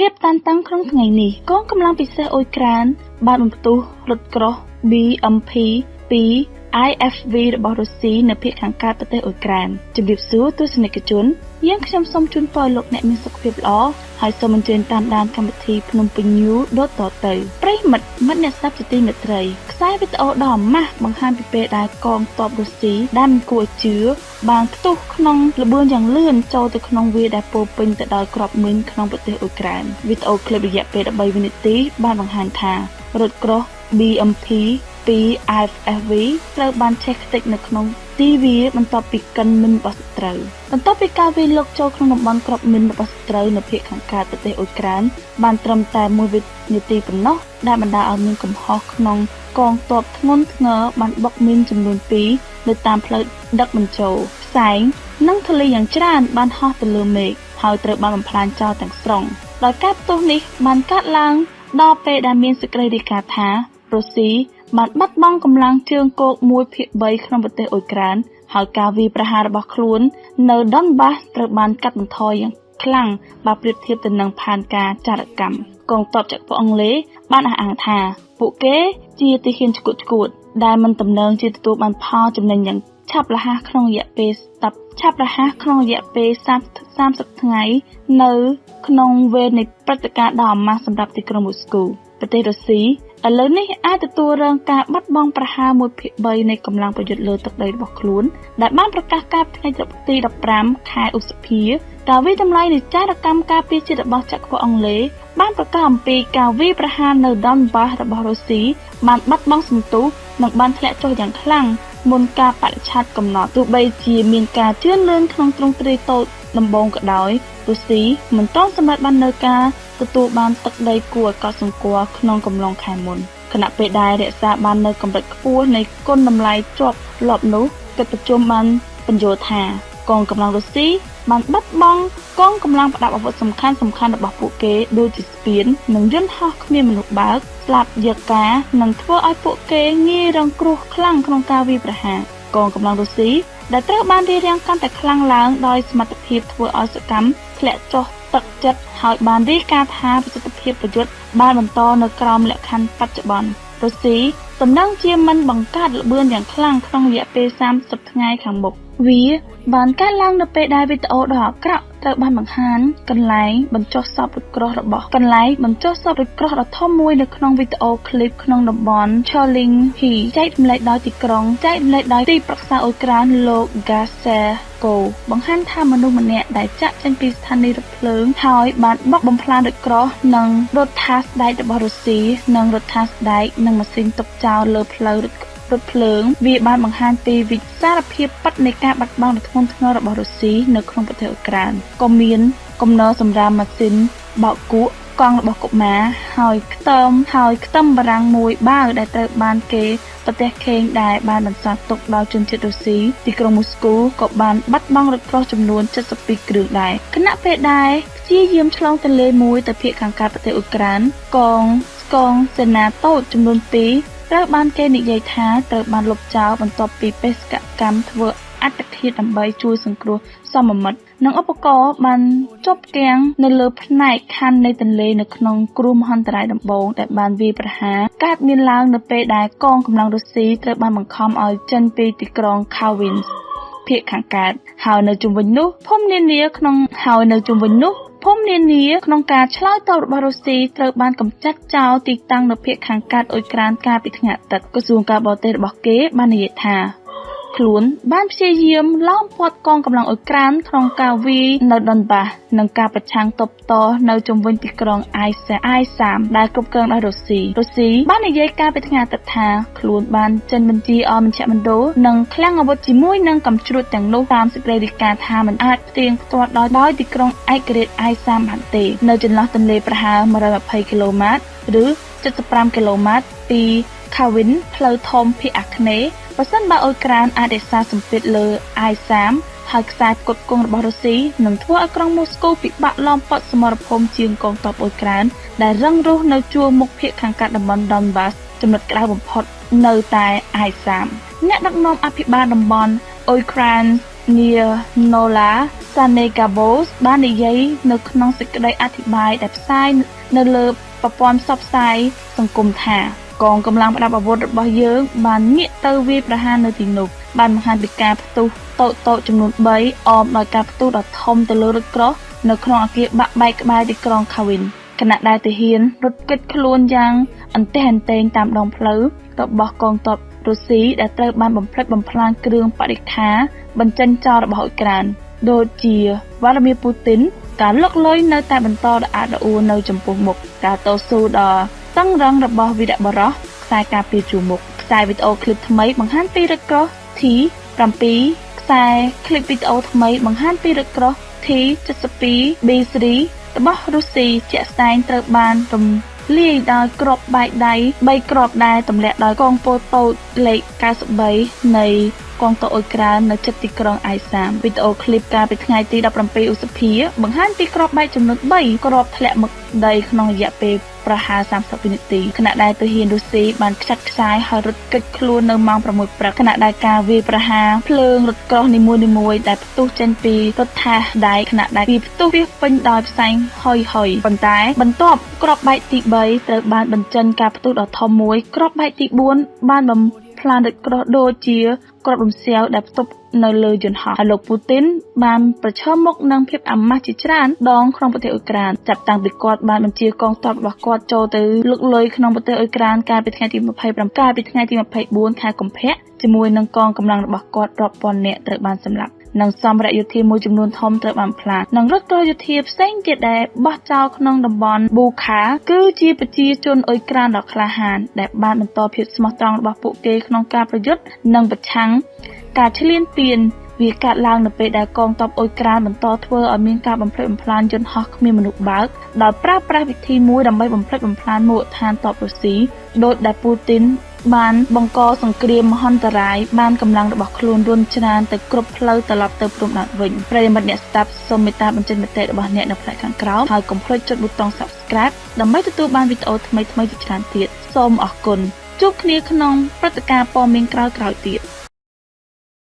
ភាពតានតឹងក្នុងថ្ងៃនេះកងកម្លាំងពិសេសអ៊ុយក្រែនបានបំផ្ទុះរថក្រោះ BMP 2 IFV របស់រុស្ស៊ីនៅភាគខាងកើតប្រទេសអ៊ុយក្រែនជំរាបសួរទស្សនិកជនយើងខ្ញុំសូមជូនពរលោកអ្នកមានសុខភាពល្អហើយសូមអញ្ជើញតាមដានកម្មវិធីភ្នំពេញ News ដូចតទៅប្រិមិត្តមិត្តអ្នកស្ដាប់ជាទីមេត្រី ខ្សែវីដេអូដ៏ម៉ាស់បង្ហាញពីពេលដែលកងទ័ពរុស្ស៊ីដែលមិនគួរជឿបានផ្ទុះក្នុងល្បឿនយ៉ាងលឿនចូលទៅក្នុងវាលដែលពោពេញទៅដោយគ្រាប់មីនក្នុងប្រទេសអ៊ុយក្រែនវីដេអូឃ្លីបរយៈពេល13វិនាទីបានបង្ហាញថារថក្រោះ BMP ពី IFFV ត្រូវបានឆេះខ្ទេចនៅក្នុងទីវាបន្ទាប់ពីកិនមិនរបស់សត្រូវបន្ទាប់ពីការវាយលុកចូលក្នុងតំបន់ក្របមិនរបស់សត្រូវនៅភាគខាងកើតប្រទេសអ៊ុយក្រែនបានត្រឹមតែ1វិនាទីប៉ុណ្ណោះដែលបណ្ដាលឲ្យមានកំហុសក្នុងកងទ័ពធ្ងន់ធ្ងរបានបុកមីនចំនួន2នៅតាមផ្លូវដឹកបញ្ចូលផ្សែងនិងធូលីយ៉ាងច្រើនបានហោះទៅលើមេឃហើយត្រូវបានបំផ្លាញចោលទាំងស្រុងដោយការផ្ទុះនេះបានកើតឡើងដល់ពេលដែលមានសេចក្តីរាយការណ៍ថារុស្ស៊ី បានបាត់បង់កម្លាំងជើងគោក1ភាគ3ក្នុងប្រទេសអ៊ុយក្រែនហើយការវាយប្រហាររបស់ខ្លួននៅដុនបាសត្រូវបានកាត់បន្ថយយ៉ាងខ្លាំងបើប្រៀបធៀបទៅនឹងផែនការចារកម្មកងទ័ពចក្រពត្តិអង់គ្លេសបានអះអាងថា ពួកគេជាទាហានឆ្កួតឆ្កួត ដែលមិនតំណែងជាទទួលបានផលចំណេញយ៉ាងឆាប់រហ័សក្នុងរយៈពេល10ឆាប់រហ័សក្នុងរយៈពេល30ថ្ងៃនៅ ក្នុងវេលនៃព្រឹត្តិការណ៍ដ៏អាម៉ាស់សម្រាប់ទីក្រុងមូស្គូប្រទេសរុស្ស៊ី ឥឡូវនេះអាចទទួលរងការបាត់បង់ប្រហែល1ភាគ3នៃកម្លាំងប្រយុទ្ធលើទឹកដីរបស់ខ្លួន ដែលបានប្រកាសកាលថ្ងៃទី15ខែឧសភាការវិតម្លៃនៃចារកម្មការពារជាតិរបស់ចក្រពត្តិអង់គ្លេសបានប្រកាសអំពីការវាយប្រហារនៅ Donbas របស់រុស្ស៊ីបានបាត់បង់សន្ទុះនិងបានធ្លាក់ចុះយ៉ាងខ្លាំងមុនការបរិច្ឆេទកំណត់ទោះបីជាមានការជឿនលឿនក្នុងទ្រង់ទ្រាយតូចដំបូងក៏ដោយរុស្ស៊ីមិនទាន់សម្រេចបាននៅការ ទទួលបានទឹកដីគួរឲ្យកត់សម្គាល់ក្នុងកំឡុងខែមុនខណៈពេលដែលរក្សាបាននៅកម្រិតខ្ពស់នៃគុណតម្លៃជាប់លាប់នោះកិច្ចប្រជុំបានបញ្យល់ថា កងកម្លាំងរុស្ស៊ីបានបាត់បង់កងកម្លាំងប្រដាប់អាវុធសំខាន់សំខាន់របស់ពួកគេដូចជាស្ពាននិងយន្តហោះគ្មានមនុស្សបើកស្លាប់យកការនិងធ្វើឲ្យពួកគេងាយរងគ្រោះខ្លាំងក្នុងការវាយប្រហារកងកម្លាំងរុស្ស៊ីដែលត្រូវបានរៀបរៀងកាន់តែខ្លាំងឡើងដោយសមត្ថភាពធ្វើឲ្យសកម្ម ធ្លាក់ចុះទឹកចិត្តហើយបានរាយការណ៍ថាប្រសិទ្ធភាពប្រយុទ្ធបានបន្តនៅក្រោមលក្ខខណ្ឌបច្ចុប្បន្នរុស្ស៊ីតំណែងជាមិនបង្កើតល្បឿនយ៉ាងខ្លាំងក្នុងរយៈពេល30ថ្ងៃខាងមុខ វាបានកើតឡើងនៅពេលដែលវីដេអូដ៏អាក្រក់ត្រូវបានបង្ហាញកន្លែងបញ្ចុះសពរថក្រោះរបស់កន្លែងបញ្ចុះសពរថក្រោះដ៏ធំមួយនៅក្នុងវីដេអូឃ្លីបក្នុងតំបន់ Choling Hi ចែករំលែកដោយទីក្រុងចែករំលែកដោយទីប្រឹក្សាអ៊ុយក្រែនលោក Gaser កូបង្ហាញថាមនុស្សម្នាក់ដែលចាក់ចេញពីស្ថានីយ៍រថភ្លើងហើយបានបុកបំផ្លាញរថក្រោះនិងរថថាស្ដែករបស់រុស្ស៊ីនិងរថថាស្ដែកនិងម៉ាស៊ីនទុកចោលលើផ្លូវរថ រថភ្លើង វាបានបង្ហាញពីវិសារភាពពិតនៃការបាត់បង់ដ៏ធ្ងន់ធ្ងររបស់រុស្ស៊ីនៅក្នុងប្រទេសអ៊ុក្រែនក៏មានគំនរសម្រាប់ម៉ាស៊ីនបោកគក់កង់របស់កុមារហើយខ្ទមហើយខ្ទឹមបារាំងមួយបាវដែលត្រូវបានគេប្រទេសខេងដែលបានបន្សល់ទុកដល់ជនជាតិរុស្ស៊ីទីក្រុងមូស្គូក៏បានបាត់បង់រថក្រោះចំនួន72គ្រឿងដែរខណៈពេលដែលព្យាយាមឆ្លងទន្លេមួយទៅភាគខាងកើតប្រទេសអ៊ុក្រែនកងស្កងសេនាតូចចំនួន2 ត្រូវបានគេនិយាយថាត្រូវបានលុបចោលបន្ទាប់ពីបេសកកម្មធ្វើអត្តឃាតដើម្បីជួយសង្គ្រោះសមមិត្តនិងឧបករណ៍បានជាប់គាំងនៅលើផ្នែកខណ្ឌនៃទន្លេនៅក្នុងគ្រោះមហន្តរាយដំបូងដែលបានវាយប្រហារកើតមានឡើងនៅពេលដែលកងកម្លាំងរុស្ស៊ីត្រូវបានបង្ខំឲ្យចេញពីទីក្រុង Kharkiv ភាគខាងកើតហើយនៅជុំវិញនោះភូមិនានាក្នុងហើយនៅជុំវិញនោះ ភូមិនានាក្នុងការឆ្លើយតបរបស់រុស្ស៊ីត្រូវបានកម្ចាត់ចោលទីតាំងនៅភាគខាងកើតអ៊ុយក្រែនកាលពីថ្ងៃអាទិត្យក្រសួងការបរទេសរបស់គេបាននិយាយថា ខ្លួន បានព្យាយាមឡោមព័ទ្ធកងកម្លាំងអ៊ុយក្រែនក្នុងការវាយនៅដុនបាសនិងការប្រឆាំងទប់តនៅជុំវិញទីក្រុងអៃសាអៃសាមដែលគ្រប់គ្រងដោយរុស្ស៊ីរុស្ស៊ីបាននិយាយកាលពីថ្ងៃអាទិត្យថាខ្លួនបានចេញបញ្ជាឲ្យមជ្ឈមណ្ឌលនិងឃ្លាំងអាវុធជាមួយនឹងកំជ្រួតទាំងនោះតាមសេចក្តីរាយការណ៍ថាมันអាចផ្ទៀងផ្ទាត់ដោយដោយទីក្រុងឯករាជ្យអៃសាមបានទេនៅចន្លោះទន្លេប្រហែល120គីឡូម៉ែត្រឬ75គីឡូម៉ែត្រពីខាវិនផ្លូវធំភាគអាគ្នេយ៍ បើសិនបើអ៊ុយក្រែនអាចរក្សាសម្ពាធលើអាយសាមហើយខ្សែផ្គត់ផ្គង់របស់រុស្ស៊ីនឹងធ្វើឲ្យក្រុងមូស្គូពិបាកឡោមព័ទ្ធសមរភូមិជាងកងទ័ពអ៊ុយក្រែនដែលរឹងរូសនៅជួរមុខភាគខាងកើតតំបន់ Donbas ចំណុចក្តៅបំផុតនៅតែអាយសាមអ្នកដឹកនាំអភិបាលតំបន់អ៊ុយក្រែន Nianola Sanegabos បាននិយាយនៅក្នុងសេចក្តីអធិប្បាយដែលផ្សាយនៅលើប្រព័ន្ធផ្សព្វផ្សាយសង្គមថា កងកម្លាំងប្រដាប់អាវុធរបស់យើងបានងាកទៅវាយប្រហារនៅទីនោះបានបង្ហាញពីការផ្ទុះតូចតូចចំនួន3អមដោយការផ្ទុះដ៏ធំទៅលើរថក្រោះនៅក្នុងអគារបាក់បែកក្បែរទីក្រុងខាវិនគណៈដែលទាហានរត់គេចខ្លួនយ៉ាងអន្ទះអន្ទែងតាមដងផ្លូវរបស់កងទ័ពរុស្ស៊ីដែលត្រូវបានបំផ្លិចបំផ្លាញគ្រឿងបរិក្ខារបញ្ចេញចោលរបស់អ៊ុយក្រែនដូចជាវ៉ាឡាមីពូទីនការលុកលុយនៅតែបន្តដ៏អាក់រអួលនៅចំពោះមុខការតស៊ូដ៏តឹ ងរ៉ឹងរបស់វីរៈបរោះខ្សែការពារជួរមុខខ្សែវីដេអូឃ្លីបថ្មីបង្ហាញពីរឹកក្រោះ T7 ខ្សែឃ្លីបវីដេអូថ្មីបង្ហាញពីរឹកក្រោះ T72 B3 របស់រុស្ស៊ីជាក់ស្ដែងត្រូវបានរំលាយដោយគ្រាប់បែកដៃ3គ្រាប់ដែលទម្លាក់ដោយកងពលតូចលេខ93នៃកងទ័ពអ៊ុយក្រែននៅជិតទីក្រុងអៃសាមវីដេអូឃ្លីបកាលពីថ្ងៃទី17ឧសភាបង្ហាញពីគ្រាប់បែកចំនួន3គ្រាប់ធ្លាក់មកដីក្នុងរយៈពេល ប្រហែល30វិនាទីខណៈដែលទាហានរុស្ស៊ីបានខ្ចាត់ខ្ចាយហើយរត់គេចខ្លួននៅម៉ោង6ព្រឹកខណៈដែលការវាយប្រហារភ្លើងរថក្រោះនីមួយៗដែលផ្ទុះចេញពីរដ្ឋាដែកខណៈដែលវាផ្ទុះវាពេញដោយផ្សែងហុយហុយប៉ុន្តែបន្ទាប់ក្របបែកទី3ត្រូវបានបញ្ចេញការផ្ទុះដ៏ធំមួយក្របបែកទី4បានបំផ្លាញរថក្រោះដូចជា គ្រាប់រំសាវដែលផ្ទុកនៅលើយន្តហោះហើយលោកពូទីនបានប្រឈមមុខនឹងភាពអាម៉ាស់ជាច្រើនដងក្នុងប្រទេសអ៊ុយក្រែនចាប់តាំងពីគាត់បានបញ្ជាកងទ័ពរបស់គាត់ចូលទៅលុកលុយក្នុងប្រទេសអ៊ុយក្រែនកាលពីថ្ងៃទី25កាលពីថ្ងៃទី24ខែកុម្ភៈជាមួយនឹងកងកម្លាំងរបស់គាត់រាប់ពាន់នាក់ត្រូវបានសម្លាប់ និងសម្ភារៈយោធាមួយចំនួនធំត្រូវបានផ្លាស់និងរថក្រោះយោធាផ្សេងទៀតដែលបោះចោលក្នុងតំបន់ប៊ូខា គឺជាប្រជាជនអ៊ុយក្រែនដ៏ក្លាហាន ដែលបានបន្តភាពស្មោះត្រង់របស់ពួកគេក្នុងការប្រយុទ្ធនិងប្រឆាំងការឈ្លានពានវាកើតឡើងនៅពេលដែលកងទ័ពអ៊ុយក្រែនបន្តធ្វើឲ្យមានការបំផ្លិចបំផ្លាញយន្តហោះគ្មានមនុស្សបើកដោយប្រើប្រាស់វិធីមួយដើម្បីបំផ្លិចបំផ្លាញមូលដ្ឋានទ័ពរុស្ស៊ីដោយដែលពូទីន បានបង្កសង្គ្រាមមហន្តរាយបានកម្លាំងរបស់ខ្លួនរុនច្រានទៅគ្រប់ផ្លូវត្រឡប់ទៅព្រំដែនវិញប្រិយមិត្តអ្នកស្ដាប់សូមមេត្តាបញ្ចេញមតិរបស់អ្នកនៅផ្នែកខាងក្រោមហើយកុំភ្លេចចុចប៊ូតុង Subscribe ដើម្បីទទួលបានវីដេអូថ្មីៗជាច្រើនទៀតសូមអរគុណជួបគ្នាក្នុងព្រឹត្តិការណ៍ព័ត៌មានក្រោយៗទៀត